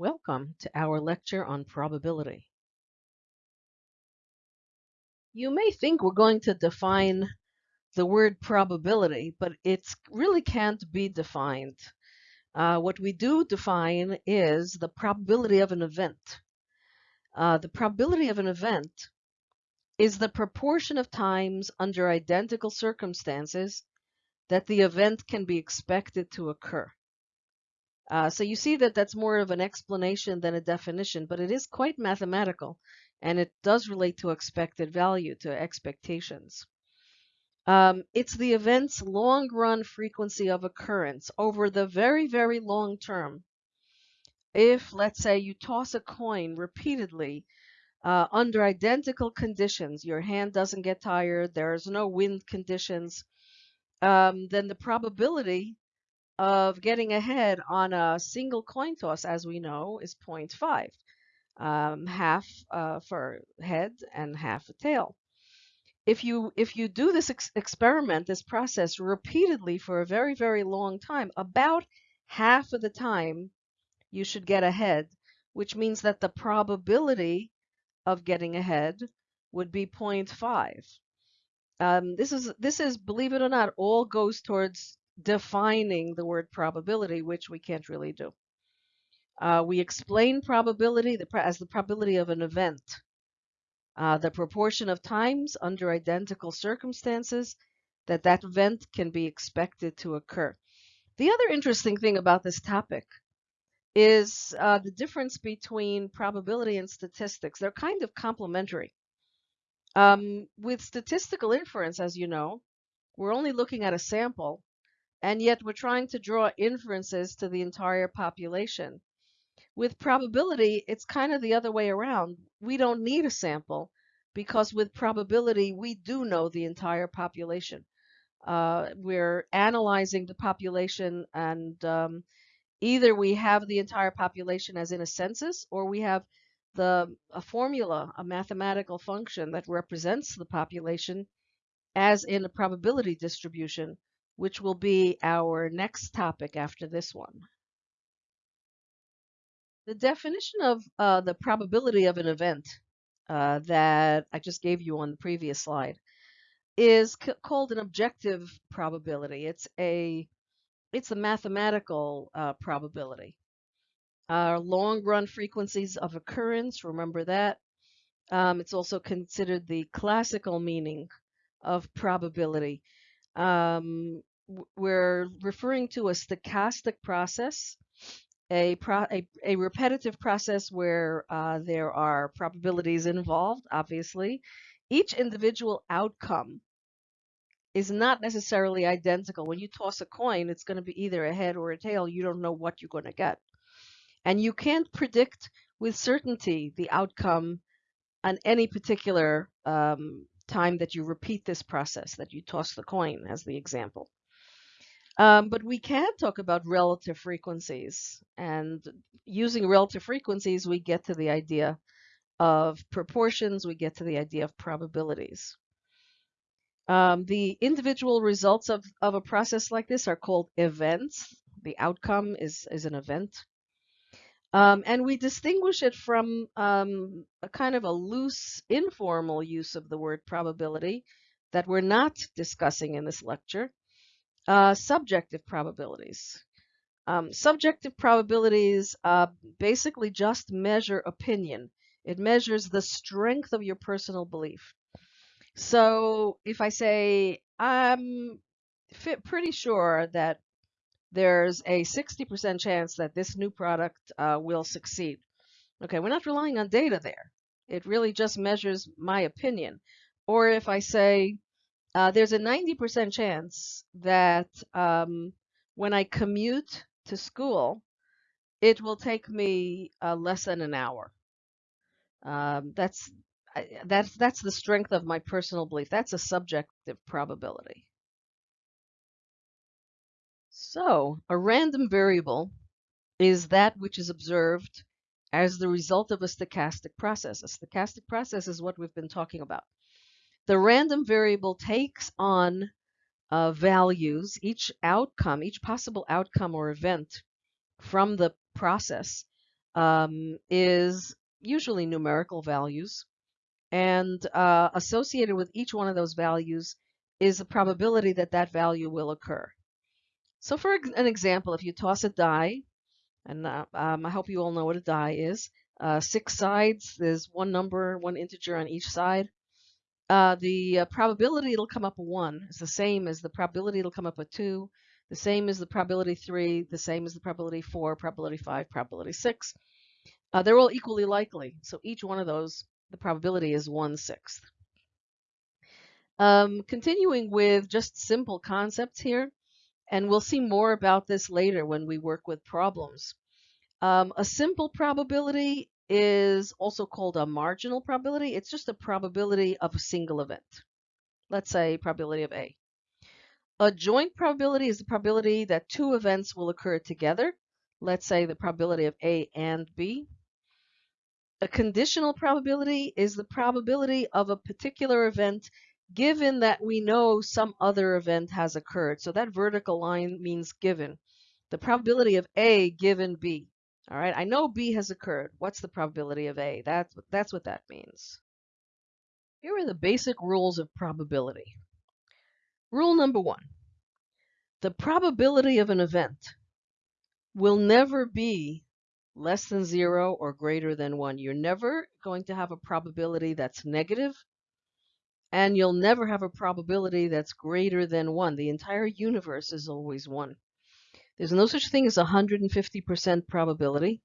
Welcome to our lecture on probability. You may think we're going to define the word probability, but it really can't be defined. Uh, what we do define is the probability of an event. Uh, the probability of an event is the proportion of times under identical circumstances that the event can be expected to occur. Uh, so you see that that's more of an explanation than a definition, but it is quite mathematical and it does relate to expected value, to expectations. Um, it's the event's long run frequency of occurrence over the very, very long term. If, let's say, you toss a coin repeatedly uh, under identical conditions, your hand doesn't get tired, there's no wind conditions, um, then the probability of getting ahead on a single coin toss, as we know, is 0.5. Um, half uh, for head and half a tail. If you if you do this ex experiment, this process repeatedly for a very very long time, about half of the time you should get ahead, which means that the probability of getting ahead would be 0.5. Um, this is this is believe it or not all goes towards defining the word probability, which we can't really do. Uh, we explain probability as the probability of an event, uh, the proportion of times under identical circumstances that that event can be expected to occur. The other interesting thing about this topic is uh, the difference between probability and statistics. They're kind of complementary. Um, with statistical inference, as you know, we're only looking at a sample and yet we're trying to draw inferences to the entire population. With probability, it's kind of the other way around. We don't need a sample because with probability, we do know the entire population. Uh, we're analyzing the population and um, either we have the entire population as in a census or we have the a formula, a mathematical function that represents the population as in a probability distribution which will be our next topic after this one. The definition of uh, the probability of an event uh, that I just gave you on the previous slide is called an objective probability. It's a it's a mathematical uh, probability. Our long run frequencies of occurrence, remember that. Um, it's also considered the classical meaning of probability. Um, we're referring to a stochastic process, a, pro a, a repetitive process where uh, there are probabilities involved, obviously. Each individual outcome is not necessarily identical. When you toss a coin, it's going to be either a head or a tail. You don't know what you're going to get. And you can't predict with certainty the outcome on any particular um, time that you repeat this process, that you toss the coin as the example. Um, but we can talk about relative frequencies. And using relative frequencies, we get to the idea of proportions, we get to the idea of probabilities. Um, the individual results of, of a process like this are called events. The outcome is, is an event. Um, and we distinguish it from um, a kind of a loose, informal use of the word probability that we're not discussing in this lecture. Uh, subjective probabilities. Um, subjective probabilities uh, basically just measure opinion. It measures the strength of your personal belief. So if I say, I'm pretty sure that there's a 60% chance that this new product uh, will succeed. Okay, we're not relying on data there. It really just measures my opinion. Or if I say, uh, there's a 90% chance that um, when I commute to school, it will take me uh, less than an hour. Um, that's that's that's the strength of my personal belief. That's a subjective probability. So a random variable is that which is observed as the result of a stochastic process. A stochastic process is what we've been talking about. The random variable takes on uh, values, each outcome, each possible outcome or event from the process um, is usually numerical values. And uh, associated with each one of those values is the probability that that value will occur. So for an example, if you toss a die, and uh, um, I hope you all know what a die is, uh, six sides, there's one number, one integer on each side. Uh, the uh, probability it'll come up a 1 is the same as the probability it'll come up a 2, the same as the probability 3, the same as the probability 4, probability 5, probability 6. Uh, they're all equally likely, so each one of those, the probability is one sixth. Um, continuing with just simple concepts here, and we'll see more about this later when we work with problems. Um, a simple probability is also called a marginal probability. It's just a probability of a single event. Let's say probability of A. A joint probability is the probability that two events will occur together. Let's say the probability of A and B. A conditional probability is the probability of a particular event given that we know some other event has occurred. So that vertical line means given. The probability of A given B. All right, I know B has occurred. What's the probability of A? That's, that's what that means. Here are the basic rules of probability. Rule number one. The probability of an event will never be less than zero or greater than one. You're never going to have a probability that's negative, and you'll never have a probability that's greater than one. The entire universe is always one. There's no such thing as 150% probability.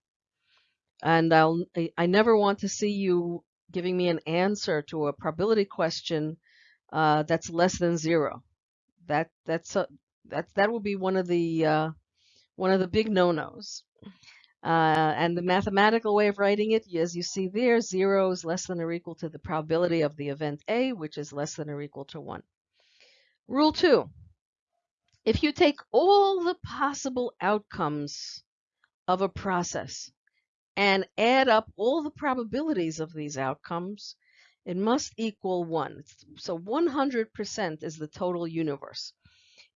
And I'll, I never want to see you giving me an answer to a probability question uh, that's less than zero. That that's a, that that will be one of the uh, one of the big no-nos. Uh, and the mathematical way of writing it, as you see there, zero is less than or equal to the probability of the event A, which is less than or equal to one. Rule two, if you take all the possible outcomes of a process and add up all the probabilities of these outcomes, it must equal 1. So 100% is the total universe.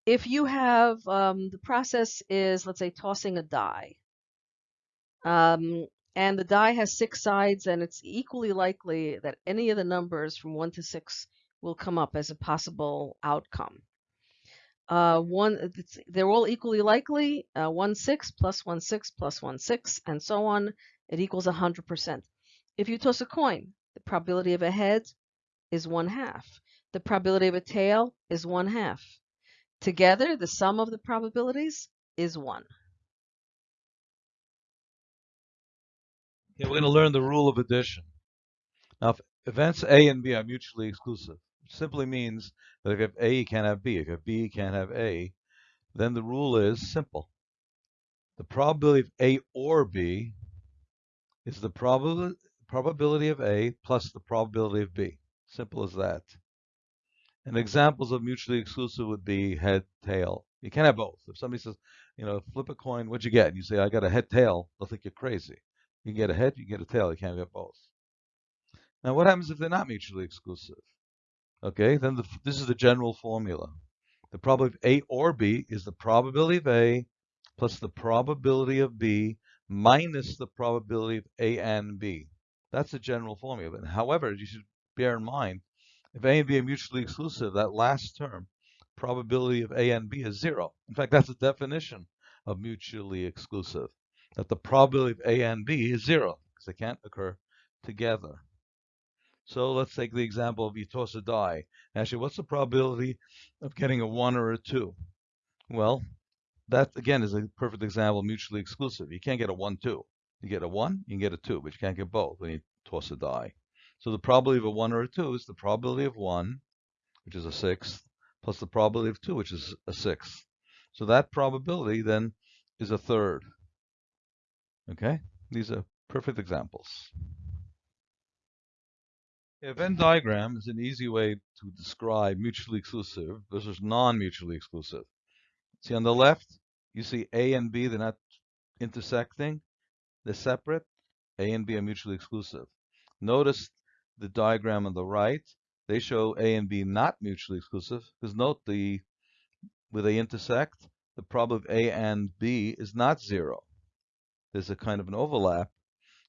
If you have, um, the process is, let's say, tossing a die, um, and the die has six sides, and it's equally likely that any of the numbers from 1 to 6 will come up as a possible outcome. Uh, one, they're all equally likely. Uh, one six plus one six plus one six, and so on. It equals 100%. If you toss a coin, the probability of a head is one half. The probability of a tail is one half. Together, the sum of the probabilities is one. We're going to learn the rule of addition. Now, if events A and B are mutually exclusive, simply means that if you have A, you can't have B. If you have B, you can't have A. Then the rule is simple. The probability of A or B is the prob probability of A plus the probability of B. Simple as that. And examples of mutually exclusive would be head, tail. You can't have both. If somebody says, you know, flip a coin, what'd you get? And you say, I got a head, tail, they'll think you're crazy. You can get a head, you can get a tail, you can't get both. Now, what happens if they're not mutually exclusive? Okay, then the, this is the general formula. The probability of A or B is the probability of A plus the probability of B minus the probability of A and B. That's the general formula. However, you should bear in mind, if A and B are mutually exclusive, that last term, probability of A and B is zero. In fact, that's the definition of mutually exclusive, that the probability of A and B is zero, because they can't occur together. So let's take the example of you toss a die. Actually, what's the probability of getting a 1 or a 2? Well, that again is a perfect example mutually exclusive. You can't get a 1, 2. You get a 1, you can get a 2, but you can't get both when you toss a die. So the probability of a 1 or a 2 is the probability of 1, which is a sixth, plus the probability of 2, which is a sixth. So that probability then is a third. Okay? These are perfect examples. A Venn diagram is an easy way to describe mutually exclusive versus non-mutually exclusive. See on the left, you see A and B, they're not intersecting, they're separate. A and B are mutually exclusive. Notice the diagram on the right, they show A and B not mutually exclusive, because note the where they intersect, the probability of A and B is not zero. There's a kind of an overlap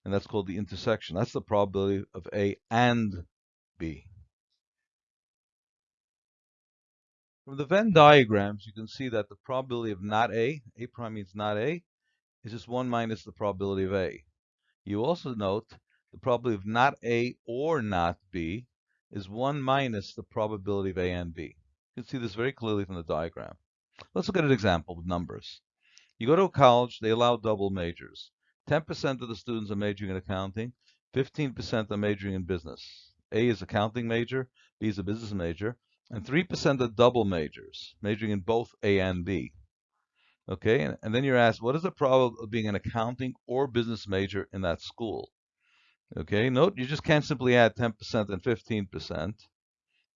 and that's called the intersection. That's the probability of A and B. From the Venn diagrams, you can see that the probability of not A, A prime means not A, is just 1 minus the probability of A. You also note the probability of not A or not B is 1 minus the probability of A and B. You can see this very clearly from the diagram. Let's look at an example with numbers. You go to a college, they allow double majors. 10% of the students are majoring in accounting, 15% are majoring in business. A is accounting major, B is a business major, and 3% are double majors, majoring in both A and B. Okay, and, and then you're asked, what is the probability of being an accounting or business major in that school? Okay, note you just can't simply add 10% and 15%.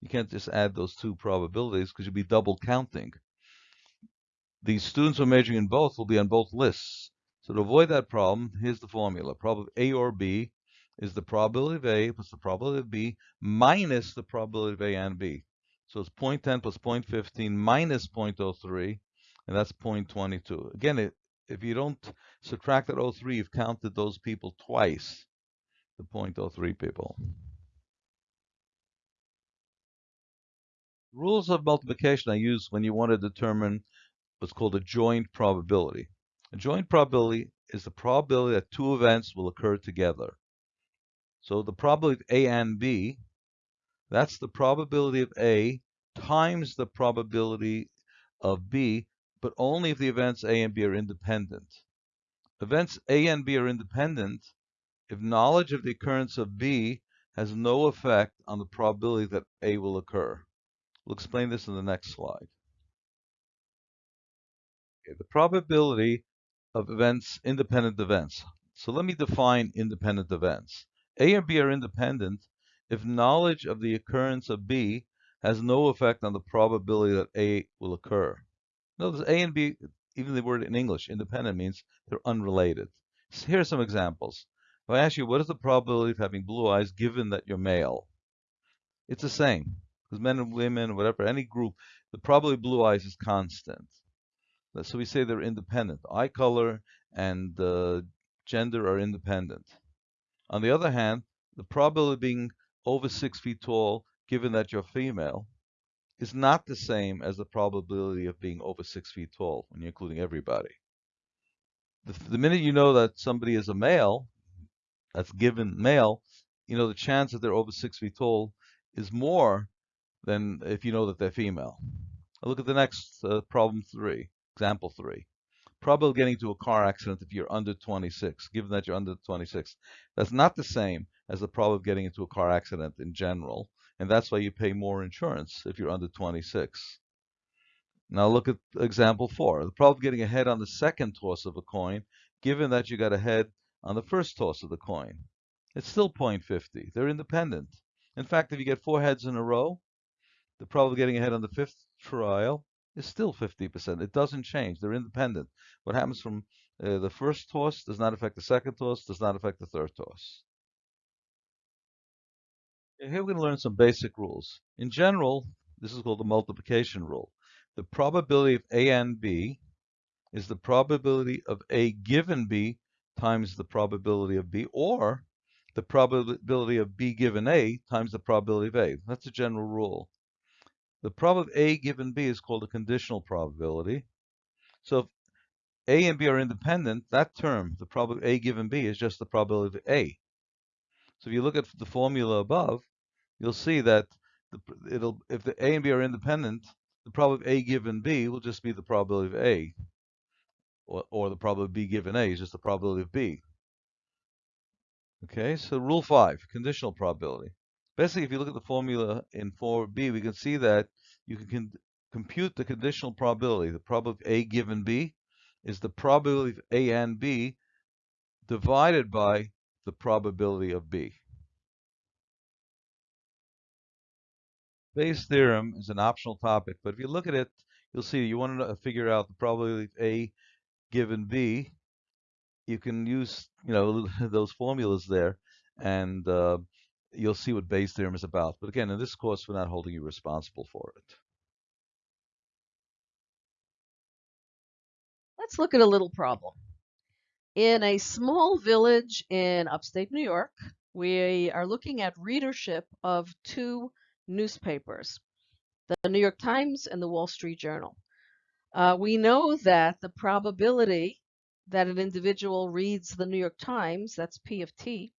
You can't just add those two probabilities because you'd be double counting. The students who are majoring in both will be on both lists. So to avoid that problem, here's the formula. Probability A or B is the probability of A plus the probability of B minus the probability of A and B. So it's 0.10 plus 0.15 minus 0.03, and that's 0.22. Again, it, if you don't subtract that 03, you've counted those people twice, the 0.03 people. Rules of multiplication I use when you want to determine what's called a joint probability. A joint probability is the probability that two events will occur together. So the probability of A and B that's the probability of A times the probability of B, but only if the events A and B are independent. Events A and B are independent if knowledge of the occurrence of B has no effect on the probability that A will occur. We'll explain this in the next slide. The probability of events, independent events. So let me define independent events. A and B are independent if knowledge of the occurrence of B has no effect on the probability that A will occur. Notice A and B, even the word in English, independent, means they're unrelated. So here are some examples. If I ask you, what is the probability of having blue eyes given that you're male? It's the same. Because men and women, whatever, any group, the probability of blue eyes is constant. So we say they're independent. Eye color and uh, gender are independent. On the other hand, the probability of being over six feet tall, given that you're female, is not the same as the probability of being over six feet tall when you're including everybody. The, the minute you know that somebody is a male, that's given male, you know the chance that they're over six feet tall is more than if you know that they're female. I'll look at the next uh, problem three, example three probability of getting into a car accident if you're under 26, given that you're under 26. That's not the same as the probability of getting into a car accident in general, and that's why you pay more insurance if you're under 26. Now look at example four. The probability of getting ahead on the second toss of a coin, given that you got ahead on the first toss of the coin. It's still 0.50. They're independent. In fact, if you get four heads in a row, the probability of getting ahead on the fifth trial is still 50%. It doesn't change. They're independent. What happens from uh, the first toss does not affect the second toss, does not affect the third toss. Here we're going to learn some basic rules. In general, this is called the multiplication rule. The probability of A and B is the probability of A given B times the probability of B, or the probability of B given A times the probability of A. That's a general rule. The probability of A given B is called a conditional probability. So if A and B are independent, that term, the probability of A given B, is just the probability of A. So if you look at the formula above, you'll see that the, it'll if the A and B are independent, the probability of A given B will just be the probability of A, or, or the probability of B given A is just the probability of B. Okay, so rule five, conditional probability. Basically, if you look at the formula in 4b, we can see that you can compute the conditional probability. The probability of A given B is the probability of A and B divided by the probability of B. Bayes' theorem is an optional topic, but if you look at it, you'll see you want to figure out the probability of A given B. You can use, you know, those formulas there, and uh, you'll see what Bayes' theorem is about. But again, in this course, we're not holding you responsible for it. Let's look at a little problem. In a small village in upstate New York, we are looking at readership of two newspapers, the New York Times and the Wall Street Journal. Uh, we know that the probability that an individual reads the New York Times, that's P of T,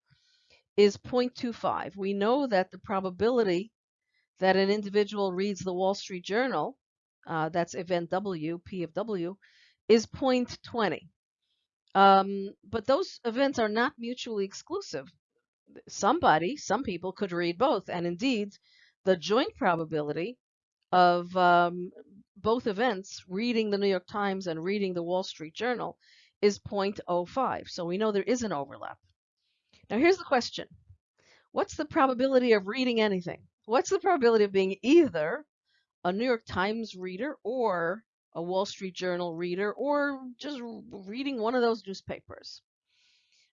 is 0.25. We know that the probability that an individual reads the Wall Street Journal, uh, that's event W, P of W, is 0.20. Um, but those events are not mutually exclusive. Somebody, some people could read both. And indeed, the joint probability of um, both events, reading the New York Times and reading the Wall Street Journal, is 0.05. So we know there is an overlap. Now here's the question. What's the probability of reading anything? What's the probability of being either a New York Times reader or a Wall Street Journal reader or just reading one of those newspapers?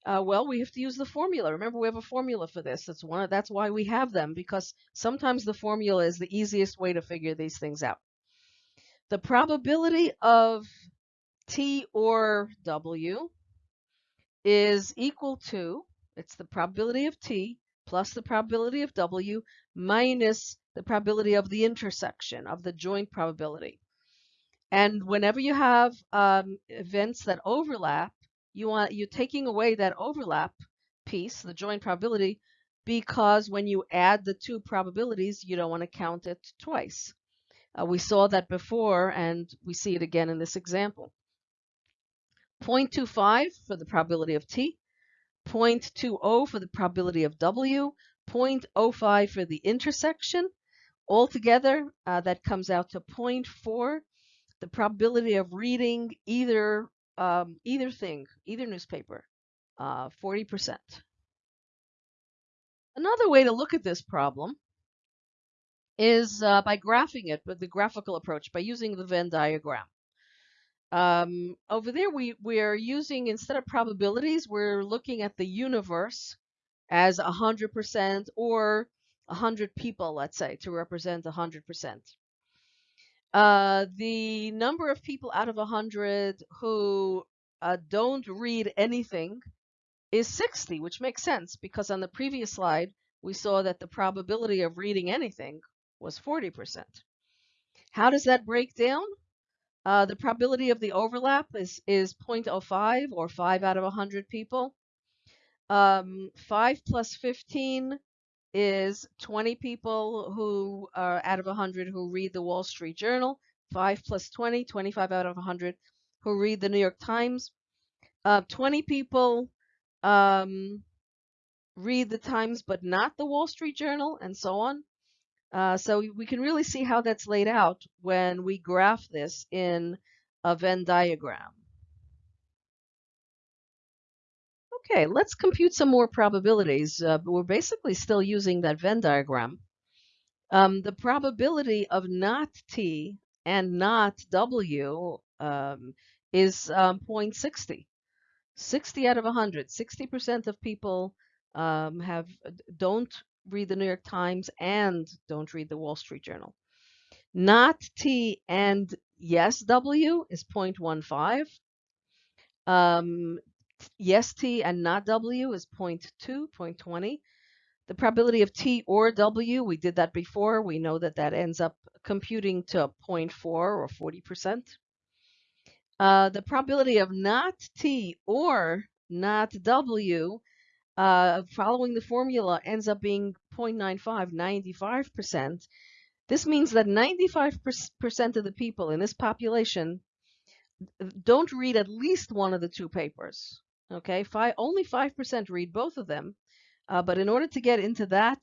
Uh, well, we have to use the formula. Remember, we have a formula for this. That's one. Of, that's why we have them because sometimes the formula is the easiest way to figure these things out. The probability of T or W is equal to, it's the probability of T plus the probability of W minus the probability of the intersection of the joint probability. And whenever you have um, events that overlap, you want you're taking away that overlap piece, the joint probability, because when you add the two probabilities, you don't want to count it twice. Uh, we saw that before, and we see it again in this example. 0.25 for the probability of t, 0.20 for the probability of w, 0.05 for the intersection. Altogether, uh, that comes out to 0.4, the probability of reading either um, either thing, either newspaper, uh, 40%. Another way to look at this problem is uh, by graphing it with the graphical approach, by using the Venn diagram. Um, over there, we, we're using, instead of probabilities, we're looking at the universe as 100% or 100 people, let's say, to represent 100%. Uh, the number of people out of 100 who uh, don't read anything is 60, which makes sense because on the previous slide, we saw that the probability of reading anything was 40%. How does that break down? Uh, the probability of the overlap is, is 0.05 or 5 out of 100 people. Um, 5 plus 15 is 20 people who are out of 100 who read the Wall Street Journal. 5 plus 20, 25 out of 100 who read the New York Times. Uh, 20 people um, read the Times but not the Wall Street Journal, and so on. Uh, so we can really see how that's laid out when we graph this in a Venn diagram. Okay, let's compute some more probabilities. Uh, we're basically still using that Venn diagram. Um, the probability of not T and not W um, is um, 0.60. 60 out of 100. 60% of people um, have don't read the New York Times and don't read the Wall Street Journal. Not T and yes W is 0.15. Um, yes T and not W is 0.2, 0.20. The probability of T or W, we did that before. We know that that ends up computing to 0.4 or 40%. Uh, the probability of not T or not W uh, following the formula ends up being 0.95, 95%. This means that 95% of the people in this population don't read at least one of the two papers. Okay, Five, only 5% read both of them. Uh, but in order to get into that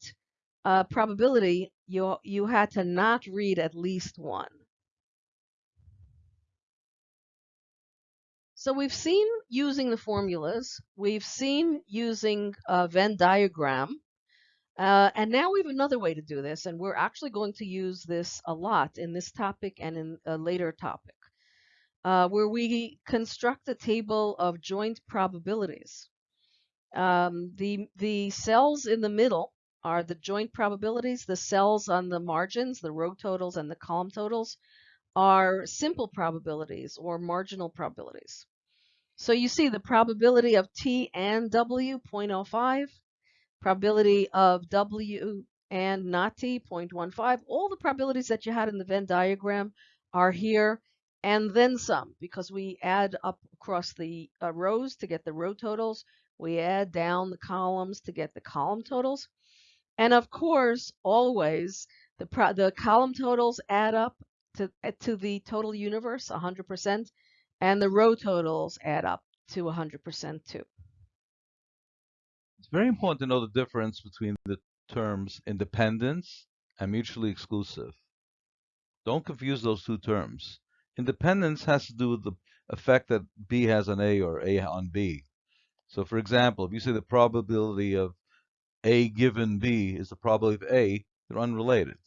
uh, probability, you, you had to not read at least one. So we've seen using the formulas, we've seen using a Venn diagram, uh, and now we have another way to do this, and we're actually going to use this a lot in this topic and in a later topic, uh, where we construct a table of joint probabilities. Um, the, the cells in the middle are the joint probabilities. The cells on the margins, the row totals and the column totals, are simple probabilities or marginal probabilities. So you see the probability of T and W, 0.05, probability of W and not T, 0.15. All the probabilities that you had in the Venn diagram are here and then some because we add up across the uh, rows to get the row totals. We add down the columns to get the column totals. And of course, always the, the column totals add up to, to the total universe, 100%, and the row totals add up to 100% too. It's very important to know the difference between the terms independence and mutually exclusive. Don't confuse those two terms. Independence has to do with the effect that B has on A or A on B. So for example, if you say the probability of A given B is the probability of A, they're unrelated.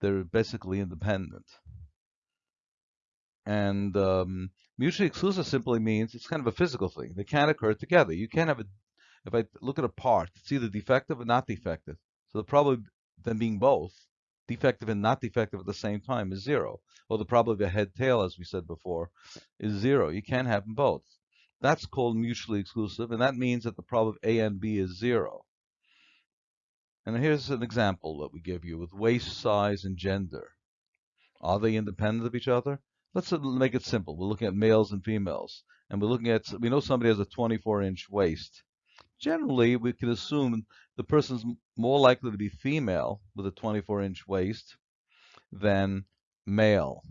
They're basically independent. And um, mutually exclusive simply means it's kind of a physical thing. They can't occur together. You can't have a, if I look at a part, it's either defective or not defective. So the probability of them being both, defective and not defective at the same time is zero. Or the probability of a head tail, as we said before, is zero. You can't have them both. That's called mutually exclusive, and that means that the probability of A and B is zero. And here's an example that we give you with waist size and gender. Are they independent of each other? Let's uh, make it simple. We're looking at males and females, and we're looking at, we know somebody has a 24 inch waist. Generally, we can assume the person's more likely to be female with a 24 inch waist than male.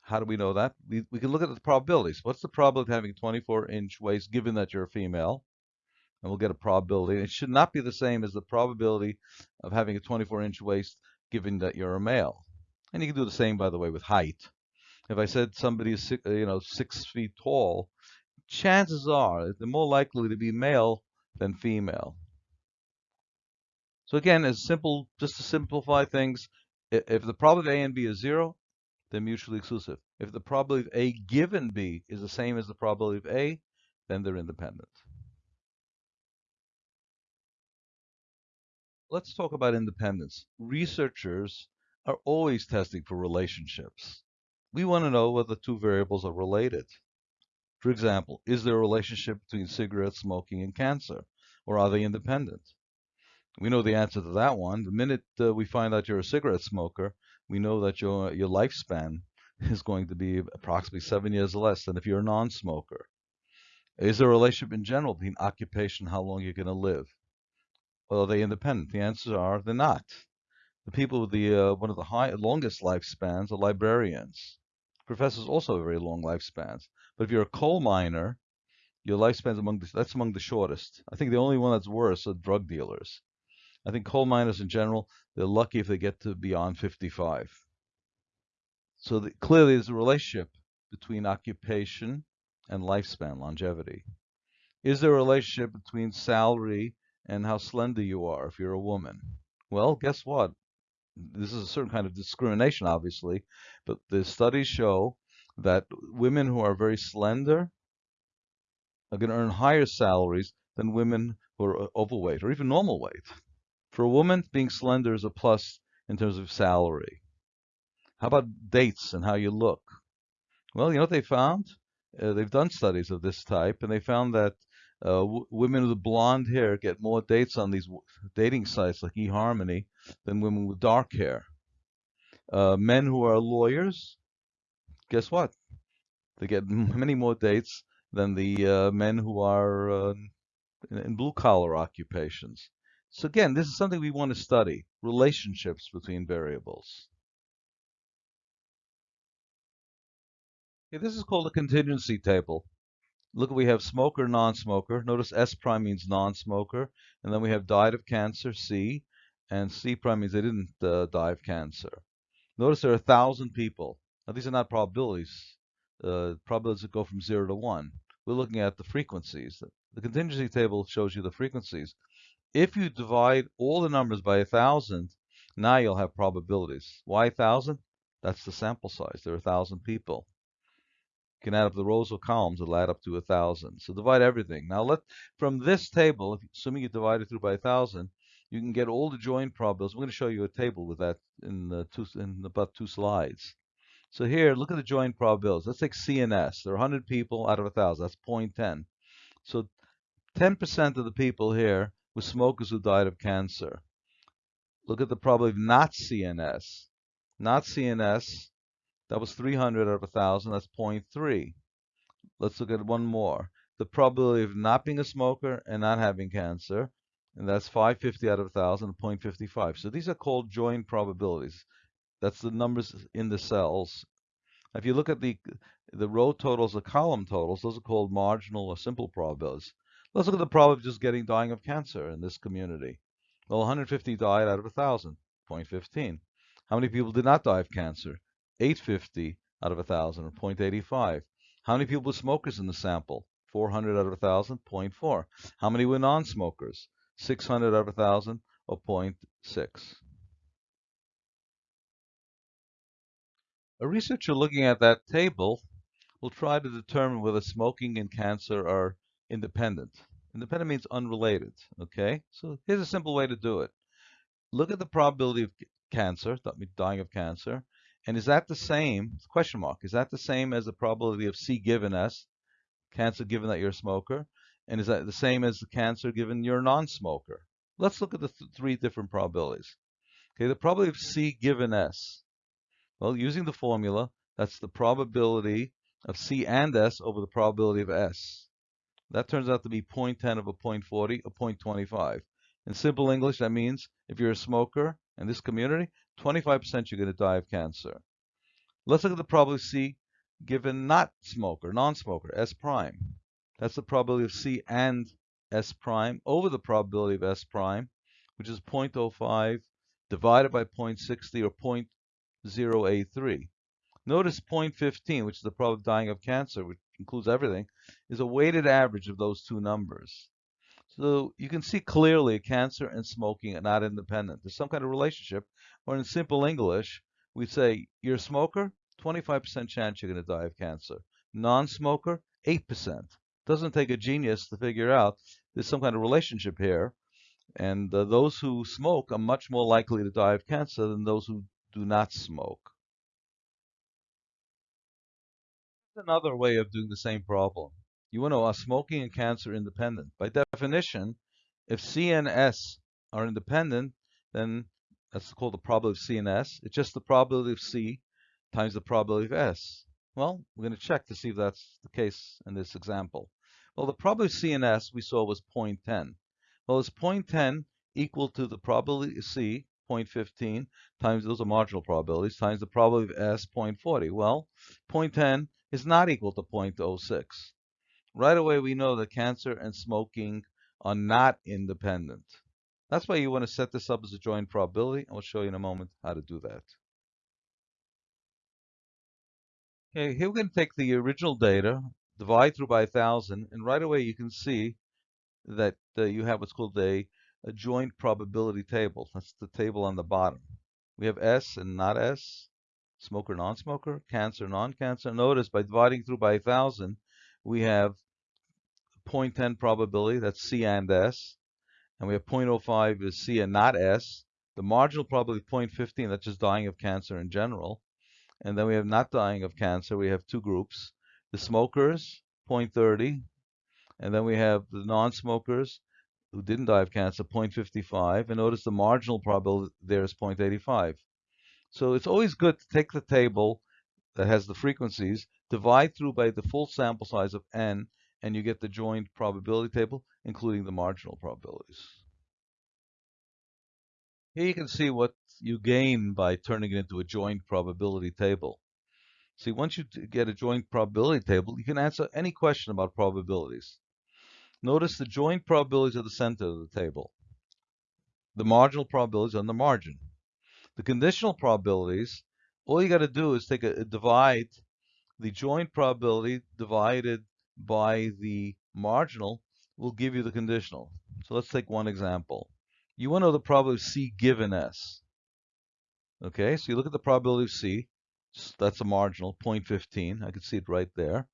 How do we know that? We, we can look at the probabilities. What's the probability of having a 24 inch waist given that you're a female? And we'll get a probability. It should not be the same as the probability of having a 24 inch waist given that you're a male. And you can do the same, by the way, with height. If I said somebody is six, you know six feet tall, chances are they're more likely to be male than female. So again, as simple, just to simplify things, if the probability of A and B is zero, they're mutually exclusive. If the probability of A given B is the same as the probability of A, then they're independent. Let's talk about independence. Researchers are always testing for relationships. We want to know whether two variables are related. For example, is there a relationship between cigarette smoking and cancer, or are they independent? We know the answer to that one. The minute uh, we find out you're a cigarette smoker, we know that your your lifespan is going to be approximately seven years less than if you're a non-smoker. Is there a relationship in general between occupation and how long you're going to live? Well, are they independent? The answers are they're not. The people with the uh, one of the high, longest lifespans are librarians. Professors also have very long lifespans. But if you're a coal miner, your lifespan's among the, that's among the shortest. I think the only one that's worse are drug dealers. I think coal miners in general, they're lucky if they get to beyond 55. So the, clearly there's a relationship between occupation and lifespan, longevity. Is there a relationship between salary and how slender you are if you're a woman? Well, guess what? This is a certain kind of discrimination, obviously, but the studies show that women who are very slender are going to earn higher salaries than women who are overweight or even normal weight. For a woman, being slender is a plus in terms of salary. How about dates and how you look? Well, you know what they found? Uh, they've done studies of this type, and they found that uh, women with blonde hair get more dates on these dating sites like eHarmony than women with dark hair. Uh, men who are lawyers, guess what? They get many more dates than the uh, men who are uh, in, in blue collar occupations. So again, this is something we want to study, relationships between variables. Okay, this is called a contingency table. Look, we have smoker, non-smoker. Notice S prime means non-smoker. And then we have died of cancer, C. And C prime means they didn't uh, die of cancer. Notice there are a thousand people. Now, these are not probabilities. Uh, probabilities that go from 0 to 1. We're looking at the frequencies. The contingency table shows you the frequencies. If you divide all the numbers by a 1,000, now you'll have probabilities. Why 1,000? That's the sample size. There are 1,000 people can add up the rows or columns, it'll add up to a thousand. So divide everything. Now let from this table, assuming you divide it through by a thousand, you can get all the joint probabilities. I'm going to show you a table with that in the two in about two slides. So here, look at the joint probabilities. Let's take C and S. There are 100 people out of 1,000. That's 0.10. So 10% of the people here were smokers who died of cancer. Look at the probability of not CNS. Not CNS, that was 300 out of 1,000. That's 0.3. Let's look at one more. The probability of not being a smoker and not having cancer, and that's 550 out of 1,000, 0.55. So these are called joint probabilities. That's the numbers in the cells. If you look at the the row totals, the column totals, those are called marginal or simple probabilities. Let's look at the probability of just getting dying of cancer in this community. Well, 150 died out of 1,000, 0.15. How many people did not die of cancer? 850 out of 1,000, or 0.85. How many people were smokers in the sample? 400 out of 1,000, 0.4. How many were non-smokers? 600 out of 1,000, or 0.6. A researcher looking at that table will try to determine whether smoking and cancer are independent. Independent means unrelated, okay? So here's a simple way to do it. Look at the probability of cancer, dying of cancer, and is that the same, question mark, is that the same as the probability of C given S, cancer given that you're a smoker? And is that the same as the cancer given you're a non-smoker? Let's look at the th three different probabilities. Okay, the probability of C given S. Well, using the formula, that's the probability of C and S over the probability of S. That turns out to be 0.10 of a 0.40 a 0.25. In simple English, that means if you're a smoker in this community, 25% you're going to die of cancer. Let's look at the probability of C given not smoker, non-smoker, S prime. That's the probability of C and S prime over the probability of S prime, which is 0.05 divided by 0.60 or 0.083. Notice 0.15, which is the probability of dying of cancer, which includes everything, is a weighted average of those two numbers. So you can see clearly cancer and smoking are not independent. There's some kind of relationship, or in simple English, we say you're a smoker, 25% chance you're going to die of cancer. Non-smoker, 8%. Doesn't take a genius to figure out there's some kind of relationship here. And uh, those who smoke are much more likely to die of cancer than those who do not smoke. another way of doing the same problem. You want to know, are smoking and cancer independent? By definition, if C and S are independent, then that's called the probability of C and S. It's just the probability of C times the probability of S. Well, we're going to check to see if that's the case in this example. Well, the probability of C and S we saw was 0.10. Well, is 0.10 equal to the probability of C, 0.15, times those are marginal probabilities, times the probability of S, 0.40? Well, 0.10 is not equal to 0.06. Right away, we know that cancer and smoking are not independent. That's why you want to set this up as a joint probability, and we'll show you in a moment how to do that. Okay, here we're going to take the original data, divide through by 1,000, and right away you can see that uh, you have what's called a, a joint probability table. That's the table on the bottom. We have S and not S, smoker, non-smoker, cancer, non-cancer. Notice by dividing through by 1,000, we have 0.10 probability, that's C and S, and we have 0.05 is C and not S. The marginal probability 0.15, that's just dying of cancer in general. And then we have not dying of cancer, we have two groups. The smokers, 0.30, and then we have the non-smokers who didn't die of cancer, 0.55, and notice the marginal probability there is 0.85. So it's always good to take the table that has the frequencies, divide through by the full sample size of n, and you get the joint probability table, including the marginal probabilities. Here you can see what you gain by turning it into a joint probability table. See, once you get a joint probability table, you can answer any question about probabilities. Notice the joint probabilities are the center of the table. The marginal probabilities on the margin. The conditional probabilities, all you got to do is take a, a divide the joint probability divided by the marginal will give you the conditional. So let's take one example. You want to know the probability of C given S. Okay, so you look at the probability of C. That's a marginal, 0.15. I can see it right there.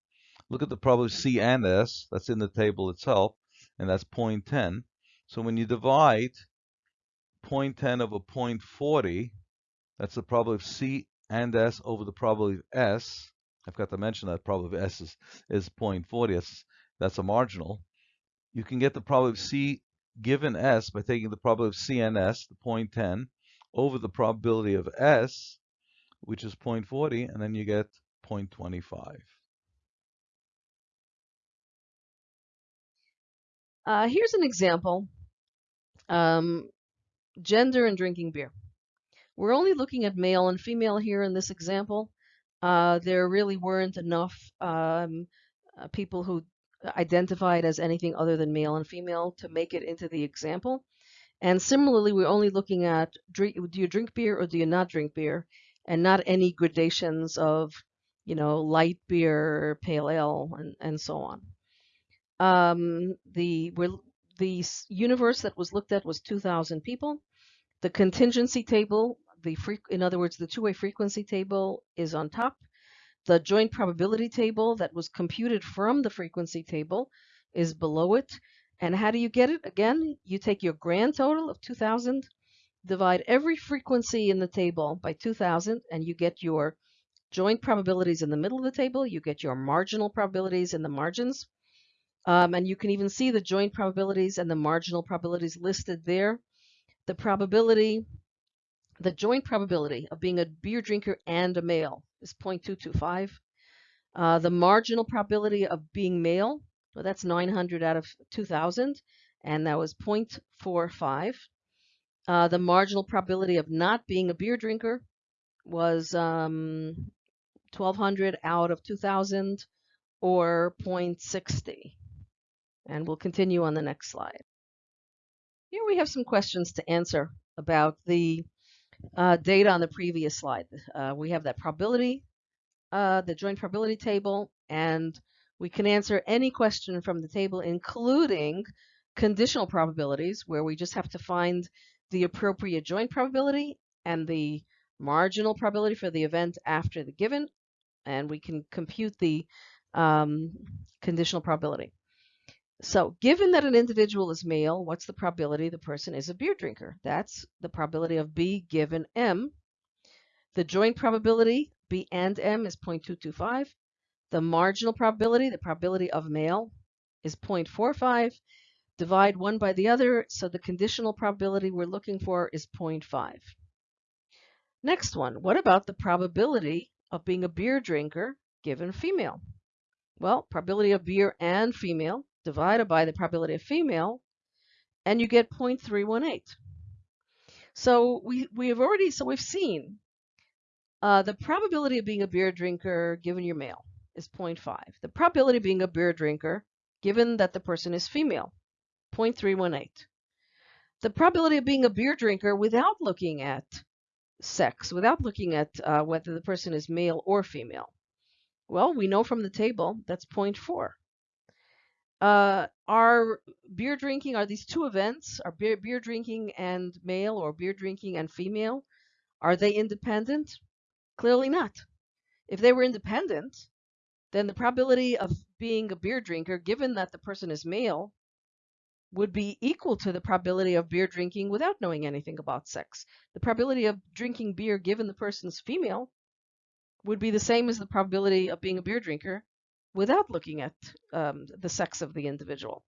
Look at the probability of C and S. That's in the table itself, and that's 0.10. So when you divide 0.10 over 0.40, that's the probability of C and S over the probability of S, I forgot to mention that probability of S is, is 0.40, that's, that's a marginal. You can get the probability of C given S by taking the probability of C and S, the 0.10, over the probability of S, which is 0.40, and then you get 0.25. Uh, here's an example. Um, gender and drinking beer. We're only looking at male and female here in this example. Uh, there really weren't enough um, uh, people who identified as anything other than male and female to make it into the example. And similarly, we're only looking at drink, do you drink beer or do you not drink beer, and not any gradations of, you know, light beer, pale ale, and, and so on. Um, the the universe that was looked at was 2,000 people. The contingency table, the in other words, the two-way frequency table is on top. The joint probability table that was computed from the frequency table is below it. And how do you get it? Again, you take your grand total of 2000, divide every frequency in the table by 2000, and you get your joint probabilities in the middle of the table. You get your marginal probabilities in the margins. Um, and you can even see the joint probabilities and the marginal probabilities listed there. The probability the joint probability of being a beer drinker and a male is 0.225. Uh, the marginal probability of being male, well, that's 900 out of 2,000, and that was 0.45. Uh, the marginal probability of not being a beer drinker was um, 1,200 out of 2,000, or 0.60. And we'll continue on the next slide. Here we have some questions to answer about the uh, data on the previous slide. Uh, we have that probability, uh, the joint probability table, and we can answer any question from the table, including conditional probabilities, where we just have to find the appropriate joint probability and the marginal probability for the event after the given, and we can compute the um, conditional probability. So given that an individual is male, what's the probability the person is a beer drinker? That's the probability of B given M. The joint probability, B and M, is 0.225. The marginal probability, the probability of male, is 0.45. Divide one by the other, so the conditional probability we're looking for is 0.5. Next one, what about the probability of being a beer drinker given female? Well, probability of beer and female divided by the probability of female, and you get 0.318. So we, we have already, so we've seen uh, the probability of being a beer drinker given your male is 0.5. The probability of being a beer drinker given that the person is female, 0.318. The probability of being a beer drinker without looking at sex, without looking at uh, whether the person is male or female. Well, we know from the table that's 0.4 uh, are beer drinking, are these two events, are beer, beer drinking and male or beer drinking and female, are they independent? Clearly not. If they were independent, then the probability of being a beer drinker, given that the person is male, would be equal to the probability of beer drinking without knowing anything about sex. The probability of drinking beer given the person's female would be the same as the probability of being a beer drinker without looking at um, the sex of the individual.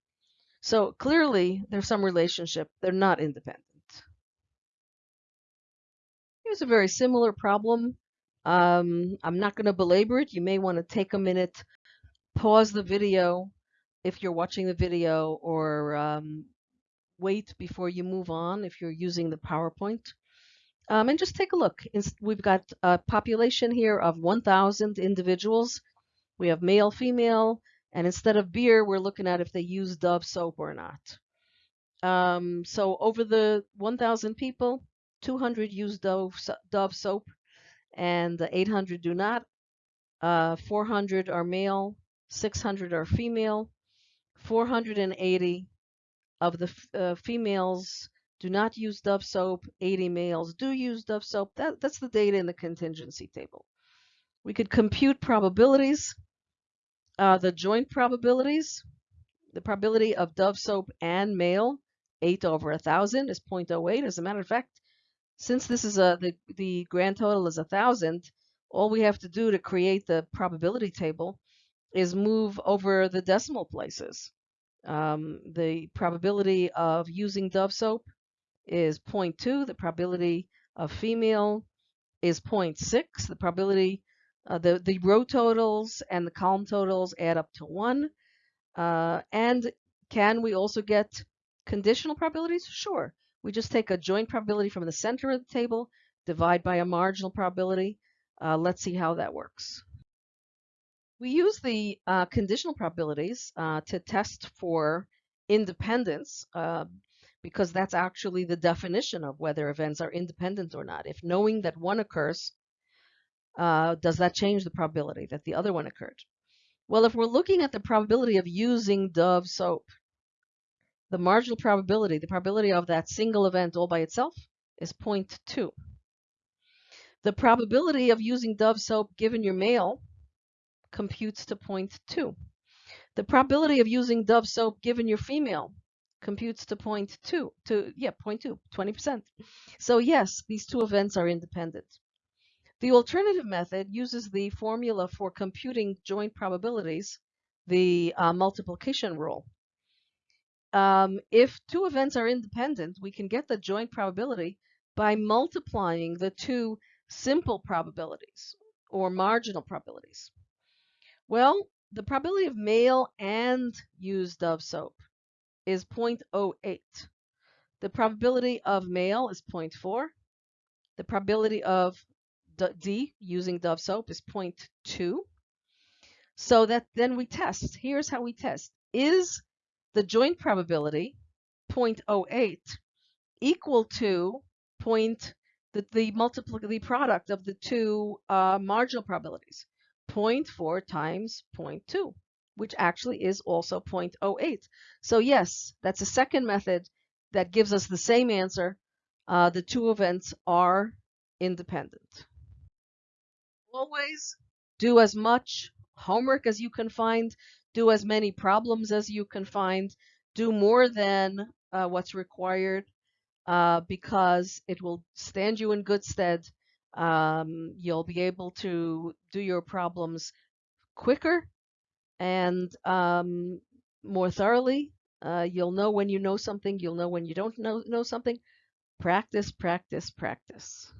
So clearly there's some relationship. They're not independent. Here's a very similar problem. Um, I'm not going to belabor it. You may want to take a minute, pause the video if you're watching the video, or um, wait before you move on if you're using the PowerPoint. Um, and just take a look. We've got a population here of 1,000 individuals we have male, female, and instead of beer, we're looking at if they use Dove soap or not. Um, so over the 1,000 people, 200 use Dove, Dove soap and 800 do not. Uh, 400 are male, 600 are female, 480 of the uh, females do not use Dove soap, 80 males do use Dove soap. That, that's the data in the contingency table. We could compute probabilities. Uh, the joint probabilities, the probability of Dove soap and male, 8 over 1,000 is 0.08. As a matter of fact, since this is a the, the grand total is a thousand, all we have to do to create the probability table is move over the decimal places. Um, the probability of using Dove soap is 0.2. The probability of female is 0.6. The probability, uh, the, the row totals and the column totals add up to 1. Uh, and can we also get conditional probabilities? Sure. We just take a joint probability from the center of the table, divide by a marginal probability. Uh, let's see how that works. We use the uh, conditional probabilities uh, to test for independence uh, because that's actually the definition of whether events are independent or not. If knowing that one occurs, uh, does that change the probability that the other one occurred? Well, if we're looking at the probability of using Dove soap, the marginal probability, the probability of that single event all by itself is 0.2. The probability of using Dove soap given your male computes to 0.2. The probability of using Dove soap given your female computes to 0.2, to, yeah, 0.2, 20%. So yes, these two events are independent. The alternative method uses the formula for computing joint probabilities, the uh, multiplication rule. Um, if two events are independent, we can get the joint probability by multiplying the two simple probabilities or marginal probabilities. Well, the probability of male and used Dove soap is 0.08. The probability of male is 0.4. The probability of D using Dove soap is 0.2. So that then we test. Here's how we test. Is the joint probability 0.08 equal to point the, the multiple the product of the two uh, marginal probabilities 0.4 times 0.2 which actually is also 0.08 so yes that's a second method that gives us the same answer uh, the two events are independent always do as much homework as you can find do as many problems as you can find, do more than uh, what's required uh, because it will stand you in good stead. Um, you'll be able to do your problems quicker and um, more thoroughly. Uh, you'll know when you know something. You'll know when you don't know, know something. Practice, practice, practice.